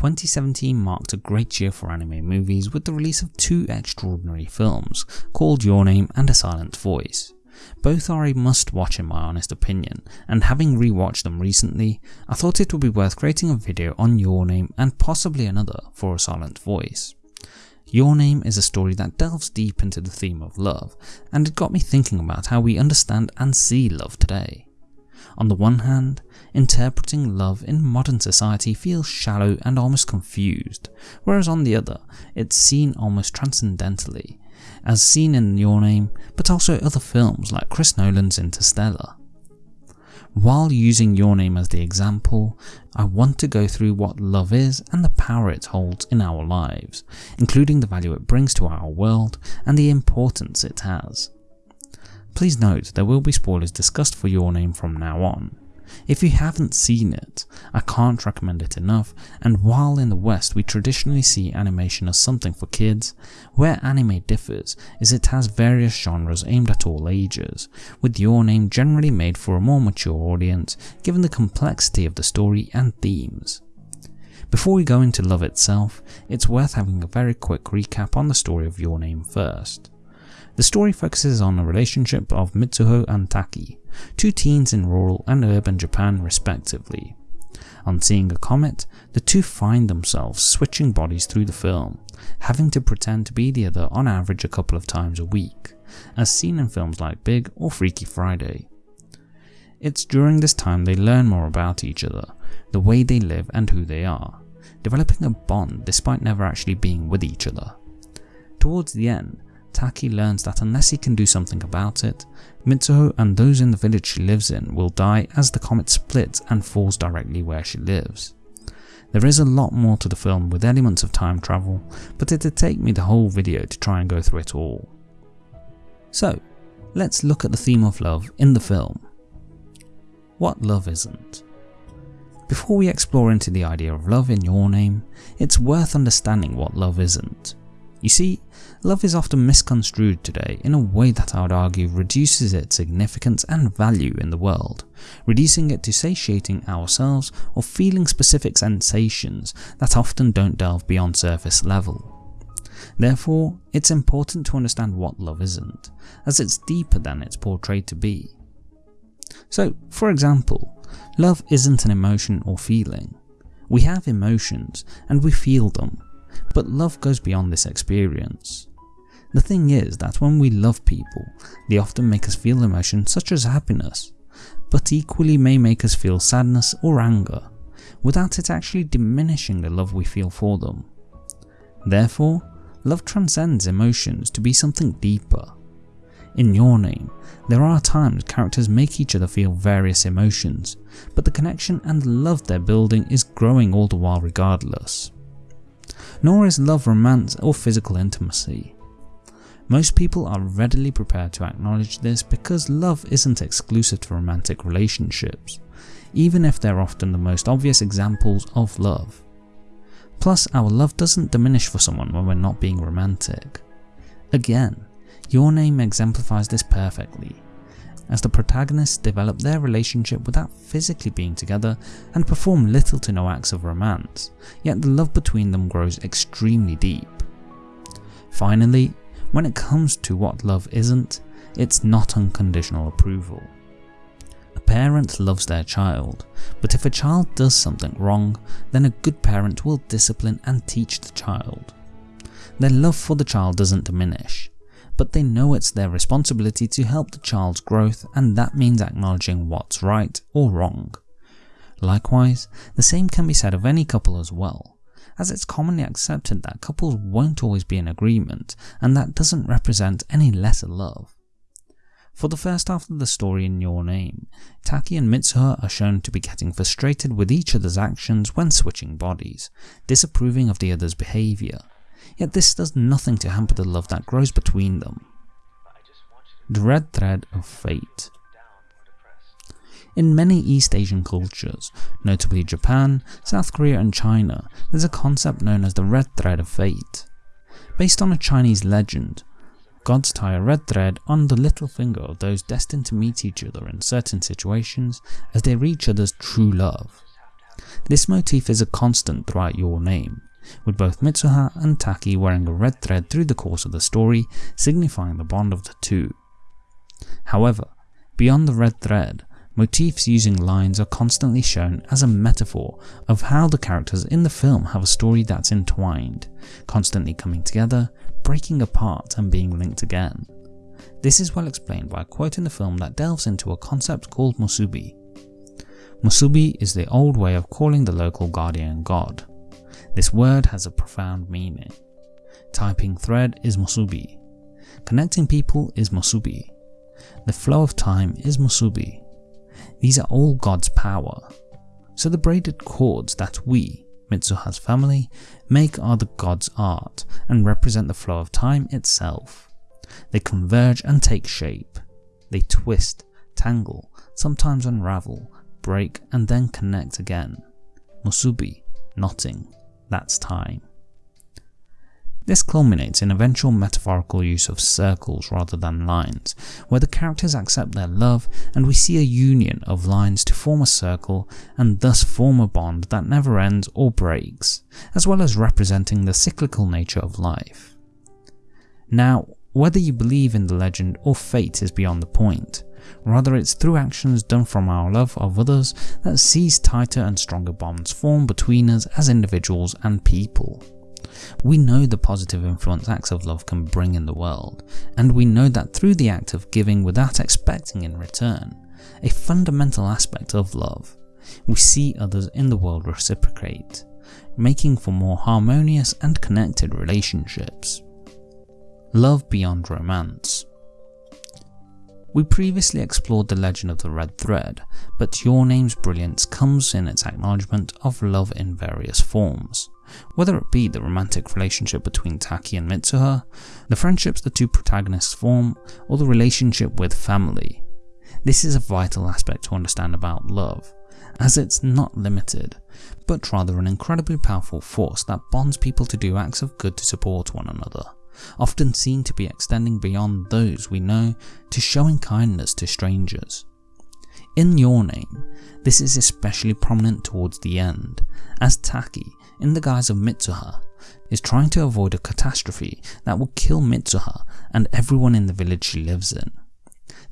2017 marked a great year for anime movies with the release of two extraordinary films called Your Name and A Silent Voice. Both are a must watch in my honest opinion, and having rewatched them recently, I thought it would be worth creating a video on Your Name and possibly another for A Silent Voice. Your Name is a story that delves deep into the theme of love, and it got me thinking about how we understand and see love today. On the one hand, interpreting love in modern society feels shallow and almost confused, whereas on the other, it's seen almost transcendentally, as seen in Your Name, but also other films like Chris Nolan's Interstellar. While using Your Name as the example, I want to go through what love is and the power it holds in our lives, including the value it brings to our world and the importance it has. Please note there will be spoilers discussed for Your Name from now on. If you haven't seen it, I can't recommend it enough, and while in the West we traditionally see animation as something for kids, where anime differs is it has various genres aimed at all ages, with Your Name generally made for a more mature audience given the complexity of the story and themes. Before we go into love itself, it's worth having a very quick recap on the story of Your Name first. The story focuses on the relationship of Mitsuha and Taki, two teens in rural and urban Japan respectively. On seeing a comet, the two find themselves switching bodies through the film, having to pretend to be the other on average a couple of times a week, as seen in films like Big or Freaky Friday. It's during this time they learn more about each other, the way they live and who they are, developing a bond despite never actually being with each other. Towards the end, Taki learns that unless he can do something about it, Mitsuha and those in the village she lives in will die as the comet splits and falls directly where she lives. There is a lot more to the film with elements of time travel, but it'd take me the whole video to try and go through it all. So, let's look at the theme of love in the film. What love isn't. Before we explore into the idea of love in your name, it's worth understanding what love isn't. You see, love is often misconstrued today in a way that I would argue reduces its significance and value in the world, reducing it to satiating ourselves or feeling specific sensations that often don't delve beyond surface level. Therefore, it's important to understand what love isn't, as it's deeper than it's portrayed to be. So, for example, love isn't an emotion or feeling. We have emotions, and we feel them, but love goes beyond this experience. The thing is that when we love people, they often make us feel emotions such as happiness, but equally may make us feel sadness or anger, without it actually diminishing the love we feel for them. Therefore, love transcends emotions to be something deeper. In Your Name, there are times characters make each other feel various emotions, but the connection and love they're building is growing all the while regardless nor is love romance or physical intimacy. Most people are readily prepared to acknowledge this because love isn't exclusive to romantic relationships, even if they're often the most obvious examples of love. Plus, our love doesn't diminish for someone when we're not being romantic. Again, Your Name exemplifies this perfectly, as the protagonists develop their relationship without physically being together and perform little to no acts of romance, yet the love between them grows extremely deep. Finally, when it comes to what love isn't, it's not unconditional approval. A parent loves their child, but if a child does something wrong, then a good parent will discipline and teach the child. Their love for the child doesn't diminish, but they know it's their responsibility to help the child's growth and that means acknowledging what's right or wrong. Likewise, the same can be said of any couple as well, as it's commonly accepted that couples won't always be in agreement and that doesn't represent any lesser love. For the first half of the story in Your Name, Taki and Mitsuha are shown to be getting frustrated with each other's actions when switching bodies, disapproving of the other's behaviour, yet this does nothing to hamper the love that grows between them. The Red Thread of Fate in many East Asian cultures, notably Japan, South Korea and China, there's a concept known as the Red Thread of Fate. Based on a Chinese legend, gods tie a red thread on the little finger of those destined to meet each other in certain situations as they reach each others' true love. This motif is a constant throughout Your Name, with both Mitsuha and Taki wearing a red thread through the course of the story, signifying the bond of the two. However, beyond the red thread, motifs using lines are constantly shown as a metaphor of how the characters in the film have a story that's entwined, constantly coming together, breaking apart and being linked again. This is well explained by a quote in the film that delves into a concept called musubi. Musubi is the old way of calling the local guardian god. This word has a profound meaning. Typing thread is musubi. Connecting people is musubi. The flow of time is musubi. These are all God's power. So the braided cords that we, Mitsuha's family, make are the God's art and represent the flow of time itself. They converge and take shape. They twist, tangle, sometimes unravel, break and then connect again. Musubi, knotting, that's time. This culminates in eventual metaphorical use of circles rather than lines, where the characters accept their love and we see a union of lines to form a circle and thus form a bond that never ends or breaks, as well as representing the cyclical nature of life. Now, whether you believe in the legend or fate is beyond the point, rather it's through actions done from our love of others that sees tighter and stronger bonds form between us as individuals and people. We know the positive influence acts of love can bring in the world, and we know that through the act of giving without expecting in return, a fundamental aspect of love, we see others in the world reciprocate, making for more harmonious and connected relationships. Love beyond romance. We previously explored the legend of the red thread, but Your Name's brilliance comes in its acknowledgement of love in various forms whether it be the romantic relationship between Taki and Mitsuha, the friendships the two protagonists form, or the relationship with family. This is a vital aspect to understand about love, as it's not limited, but rather an incredibly powerful force that bonds people to do acts of good to support one another, often seen to be extending beyond those we know to showing kindness to strangers. In Your Name, this is especially prominent towards the end, as Taki in the guise of Mitsuha, is trying to avoid a catastrophe that will kill Mitsuha and everyone in the village she lives in.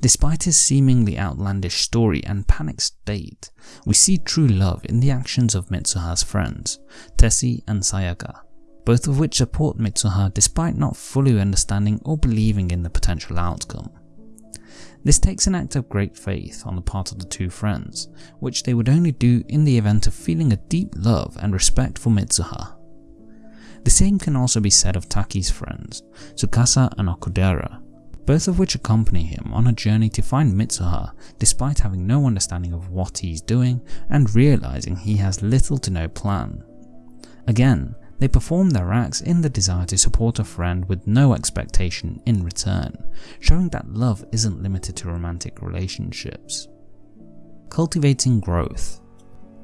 Despite his seemingly outlandish story and panic state, we see true love in the actions of Mitsuha's friends, Tessie and Sayaka, both of which support Mitsuha despite not fully understanding or believing in the potential outcome. This takes an act of great faith on the part of the two friends, which they would only do in the event of feeling a deep love and respect for Mitsuha. The same can also be said of Taki's friends, Tsukasa and Okudera, both of which accompany him on a journey to find Mitsuha despite having no understanding of what he's doing and realizing he has little to no plan. Again, they perform their acts in the desire to support a friend with no expectation in return, showing that love isn't limited to romantic relationships. Cultivating growth.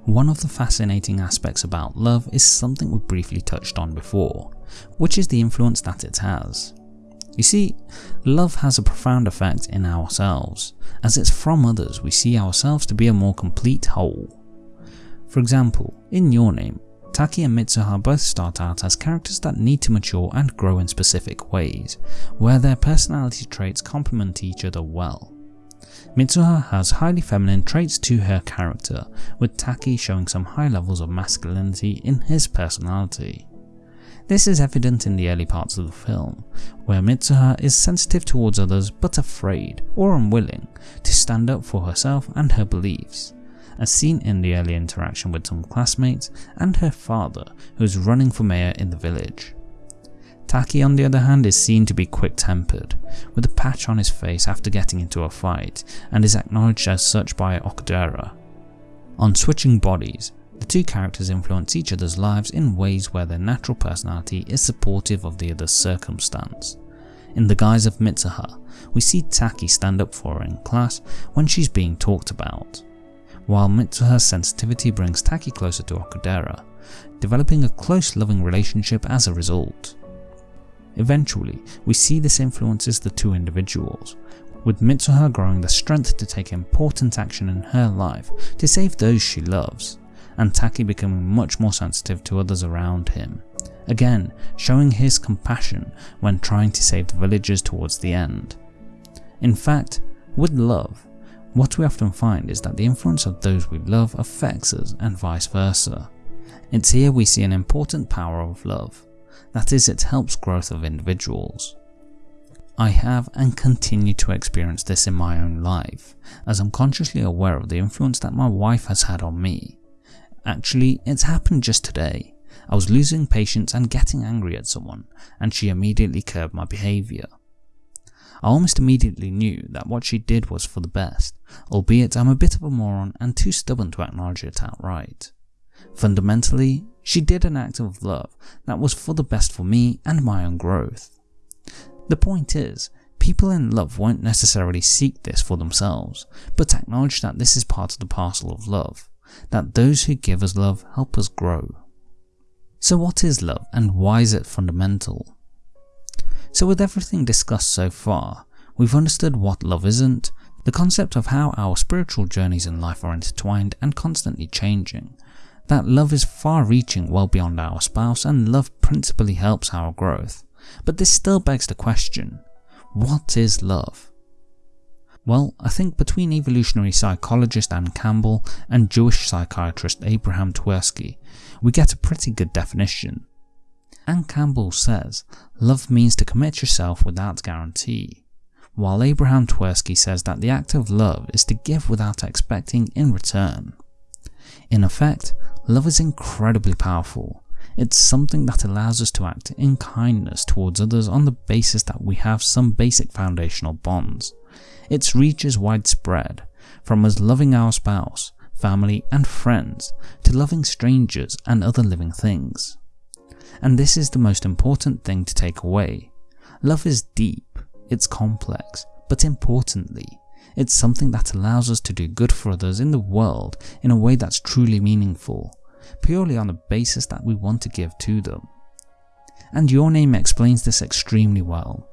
One of the fascinating aspects about love is something we briefly touched on before, which is the influence that it has. You see, love has a profound effect in ourselves, as it's from others we see ourselves to be a more complete whole. For example, in Your Name, Taki and Mitsuha both start out as characters that need to mature and grow in specific ways, where their personality traits complement each other well. Mitsuha has highly feminine traits to her character, with Taki showing some high levels of masculinity in his personality. This is evident in the early parts of the film, where Mitsuha is sensitive towards others but afraid or unwilling to stand up for herself and her beliefs as seen in the early interaction with some classmates and her father who is running for mayor in the village. Taki on the other hand is seen to be quick-tempered, with a patch on his face after getting into a fight, and is acknowledged as such by Okudera. On switching bodies, the two characters influence each other's lives in ways where their natural personality is supportive of the other's circumstance. In the guise of Mitsuha, we see Taki stand up for her in class when she's being talked about while Mitsuha's sensitivity brings Taki closer to Okudera, developing a close loving relationship as a result. Eventually, we see this influences the two individuals, with Mitsuha growing the strength to take important action in her life to save those she loves, and Taki becoming much more sensitive to others around him, again showing his compassion when trying to save the villagers towards the end. In fact, with love, what we often find is that the influence of those we love affects us and vice versa. It's here we see an important power of love, that is it helps growth of individuals. I have and continue to experience this in my own life, as I'm consciously aware of the influence that my wife has had on me. Actually, it's happened just today. I was losing patience and getting angry at someone, and she immediately curbed my behaviour. I almost immediately knew that what she did was for the best, albeit I'm a bit of a moron and too stubborn to acknowledge it outright. Fundamentally, she did an act of love that was for the best for me and my own growth. The point is, people in love won't necessarily seek this for themselves, but acknowledge that this is part of the parcel of love, that those who give us love help us grow. So what is love and why is it fundamental? So with everything discussed so far, we've understood what love isn't, the concept of how our spiritual journeys in life are intertwined and constantly changing, that love is far-reaching well beyond our spouse and love principally helps our growth. But this still begs the question, what is love? Well, I think between evolutionary psychologist Anne Campbell and Jewish psychiatrist Abraham Twerski, we get a pretty good definition. Anne Campbell says, love means to commit yourself without guarantee, while Abraham Twerski says that the act of love is to give without expecting in return. In effect, love is incredibly powerful. It's something that allows us to act in kindness towards others on the basis that we have some basic foundational bonds. Its reach is widespread, from us loving our spouse, family and friends, to loving strangers and other living things. And this is the most important thing to take away. Love is deep, it's complex, but importantly, it's something that allows us to do good for others in the world in a way that's truly meaningful, purely on the basis that we want to give to them. And Your Name explains this extremely well,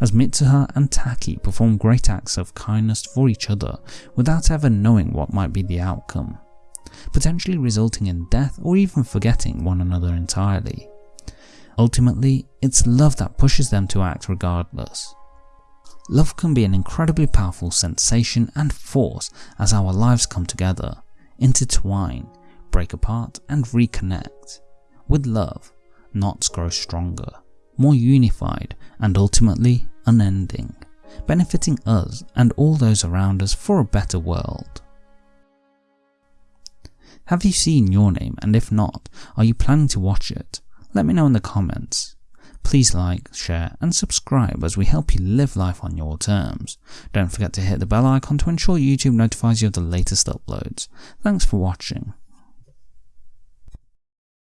as Mitsuha and Taki perform great acts of kindness for each other without ever knowing what might be the outcome, potentially resulting in death or even forgetting one another entirely. Ultimately, it's love that pushes them to act regardless. Love can be an incredibly powerful sensation and force as our lives come together, intertwine, break apart and reconnect. With love, knots grow stronger, more unified and ultimately unending, benefiting us and all those around us for a better world. Have you seen Your Name and if not, are you planning to watch it? Let me know in the comments. Please like, share and subscribe as we help you live life on your terms. Don't forget to hit the bell icon to ensure YouTube notifies you of the latest uploads. Thanks for watching.